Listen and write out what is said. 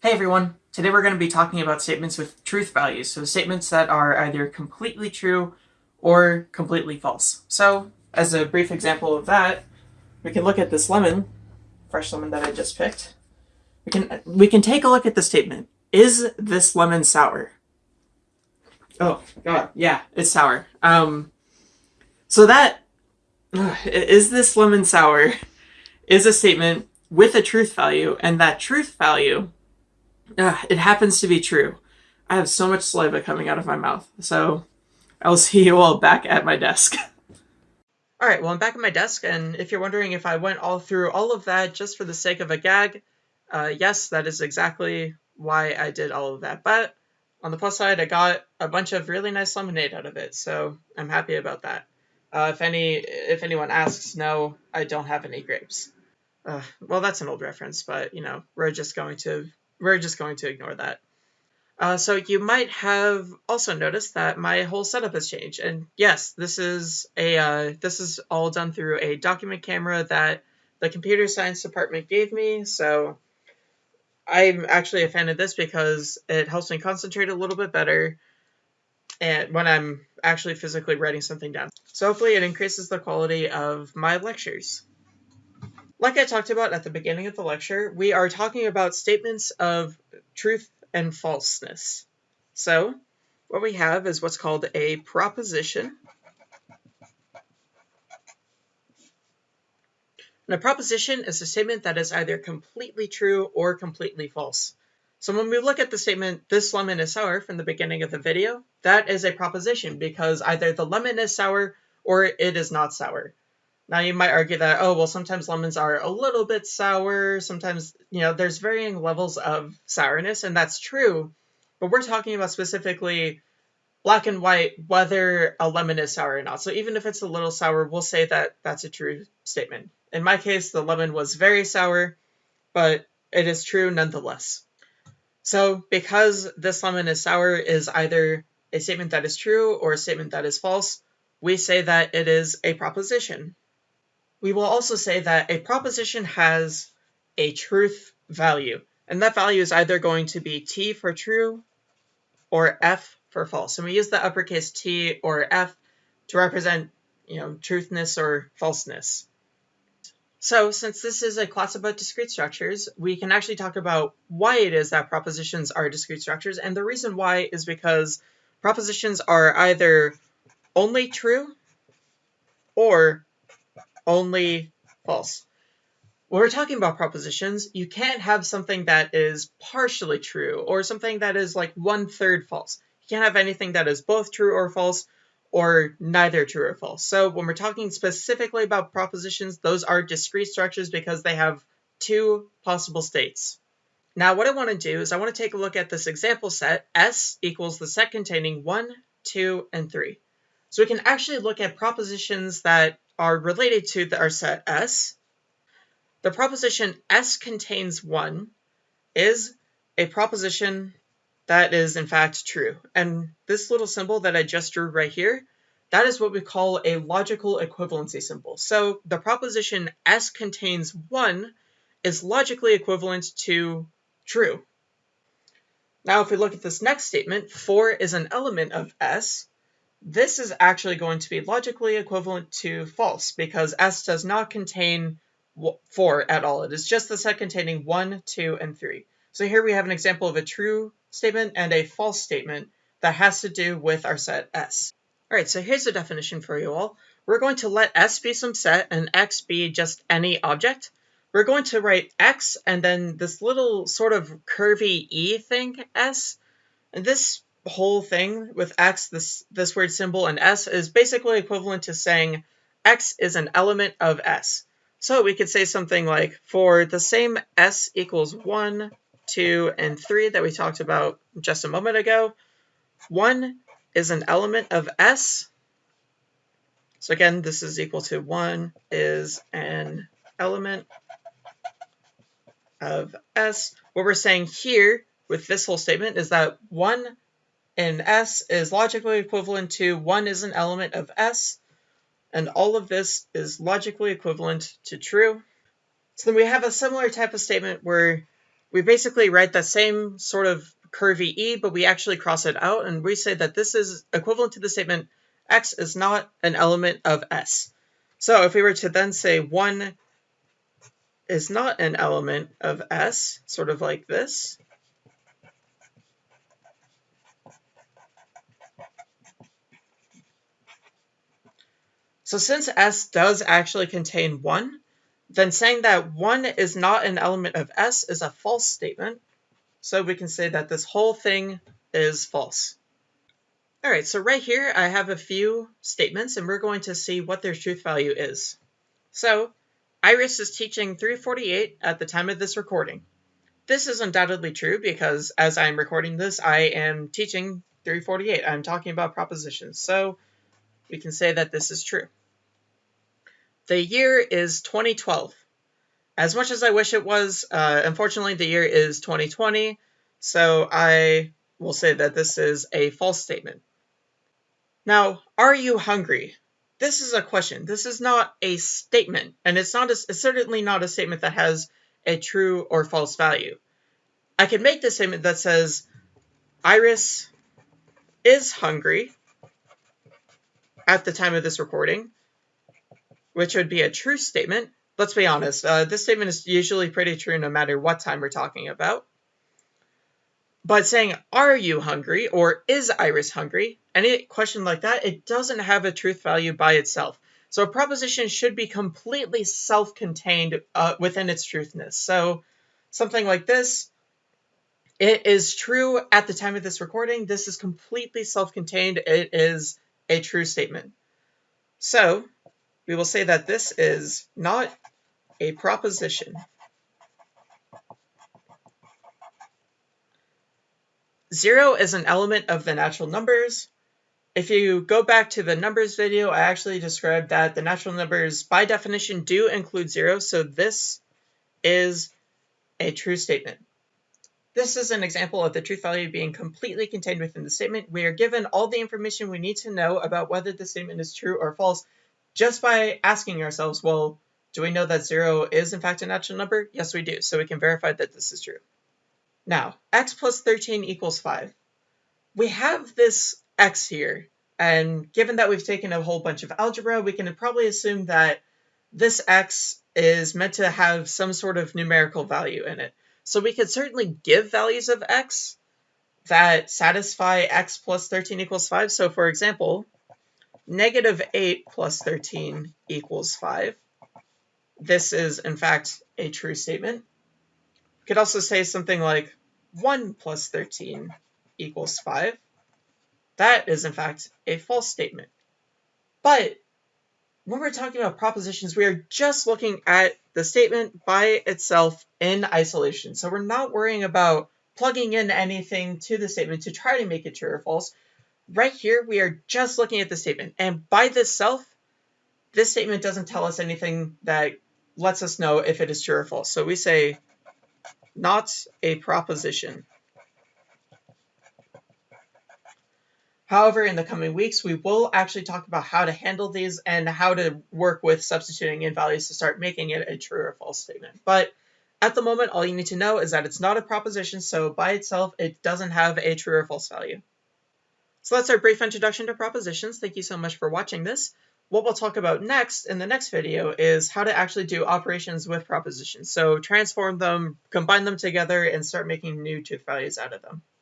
Hey everyone! Today we're going to be talking about statements with truth values, so statements that are either completely true or completely false. So, as a brief example of that, we can look at this lemon, fresh lemon that I just picked. We can we can take a look at the statement. Is this lemon sour? Oh god, yeah, it's sour. Um, so that is this lemon sour is a statement with a truth value, and that truth value uh, it happens to be true. I have so much saliva coming out of my mouth, so I'll see you all back at my desk. Alright, well I'm back at my desk, and if you're wondering if I went all through all of that just for the sake of a gag, uh, yes, that is exactly why I did all of that. But on the plus side, I got a bunch of really nice lemonade out of it, so I'm happy about that. Uh, if any, if anyone asks, no, I don't have any grapes. Uh, well, that's an old reference, but you know, we're just going to we're just going to ignore that. Uh, so you might have also noticed that my whole setup has changed. And yes, this is a uh, this is all done through a document camera that the computer science department gave me. So I'm actually a fan of this because it helps me concentrate a little bit better and when I'm actually physically writing something down. So hopefully it increases the quality of my lectures. Like I talked about at the beginning of the lecture, we are talking about statements of truth and falseness. So, what we have is what's called a proposition. And a proposition is a statement that is either completely true or completely false. So when we look at the statement, this lemon is sour from the beginning of the video, that is a proposition because either the lemon is sour or it is not sour. Now you might argue that, oh, well, sometimes lemons are a little bit sour. Sometimes, you know, there's varying levels of sourness, and that's true. But we're talking about specifically black and white, whether a lemon is sour or not. So even if it's a little sour, we'll say that that's a true statement. In my case, the lemon was very sour, but it is true nonetheless. So because this lemon is sour is either a statement that is true or a statement that is false, we say that it is a proposition. We will also say that a proposition has a truth value, and that value is either going to be T for true or F for false. And we use the uppercase T or F to represent, you know, truthness or falseness. So since this is a class about discrete structures, we can actually talk about why it is that propositions are discrete structures. And the reason why is because propositions are either only true or only false. When we're talking about propositions, you can't have something that is partially true or something that is like one third false. You can't have anything that is both true or false or neither true or false. So when we're talking specifically about propositions, those are discrete structures because they have two possible states. Now what I want to do is I want to take a look at this example set, S equals the set containing 1, 2, and 3. So we can actually look at propositions that are related to the, our set S. The proposition S contains 1 is a proposition that is in fact true. And this little symbol that I just drew right here, that is what we call a logical equivalency symbol. So the proposition S contains 1 is logically equivalent to true. Now if we look at this next statement, 4 is an element of S, this is actually going to be logically equivalent to false because S does not contain 4 at all. It is just the set containing 1, 2, and 3. So here we have an example of a true statement and a false statement that has to do with our set S. Alright, so here's the definition for you all. We're going to let S be some set and X be just any object. We're going to write X and then this little sort of curvy E thing, S. And this whole thing with x, this, this word symbol, and s is basically equivalent to saying x is an element of s. So we could say something like, for the same s equals 1, 2, and 3 that we talked about just a moment ago, 1 is an element of s. So again, this is equal to 1 is an element of s. What we're saying here with this whole statement is that 1 and S is logically equivalent to 1 is an element of S, and all of this is logically equivalent to true. So then we have a similar type of statement where we basically write the same sort of curvy e, but we actually cross it out, and we say that this is equivalent to the statement x is not an element of S. So if we were to then say 1 is not an element of S, sort of like this, So since S does actually contain 1, then saying that 1 is not an element of S is a false statement. So we can say that this whole thing is false. All right, so right here I have a few statements and we're going to see what their truth value is. So Iris is teaching 348 at the time of this recording. This is undoubtedly true because as I'm recording this, I am teaching 348. I'm talking about propositions. So we can say that this is true. The year is 2012. As much as I wish it was, uh, unfortunately the year is 2020, so I will say that this is a false statement. Now, are you hungry? This is a question. This is not a statement, and it's not a, it's certainly not a statement that has a true or false value. I can make the statement that says Iris is hungry at the time of this recording, which would be a true statement. Let's be honest, uh, this statement is usually pretty true no matter what time we're talking about. But saying, are you hungry or is Iris hungry? Any question like that, it doesn't have a truth value by itself. So a proposition should be completely self-contained uh, within its truthness. So something like this, it is true at the time of this recording. This is completely self-contained. It is a true statement. So we will say that this is not a proposition. Zero is an element of the natural numbers. If you go back to the numbers video, I actually described that the natural numbers by definition do include zero, so this is a true statement. This is an example of the truth value being completely contained within the statement. We are given all the information we need to know about whether the statement is true or false just by asking ourselves, well, do we know that zero is in fact a natural number? Yes, we do, so we can verify that this is true. Now, x plus 13 equals 5. We have this x here, and given that we've taken a whole bunch of algebra, we can probably assume that this x is meant to have some sort of numerical value in it. So we could certainly give values of x that satisfy x plus 13 equals 5. So for example, negative 8 plus 13 equals 5. This is, in fact, a true statement. We could also say something like 1 plus 13 equals 5. That is, in fact, a false statement. But when we're talking about propositions, we are just looking at the statement by itself in isolation. So we're not worrying about plugging in anything to the statement to try to make it true or false. Right here, we are just looking at the statement. And by this self, this statement doesn't tell us anything that lets us know if it is true or false. So we say not a proposition. However, in the coming weeks, we will actually talk about how to handle these and how to work with substituting in values to start making it a true or false statement. But at the moment, all you need to know is that it's not a proposition, so by itself, it doesn't have a true or false value. So that's our brief introduction to propositions. Thank you so much for watching this. What we'll talk about next in the next video is how to actually do operations with propositions. So transform them, combine them together, and start making new truth values out of them.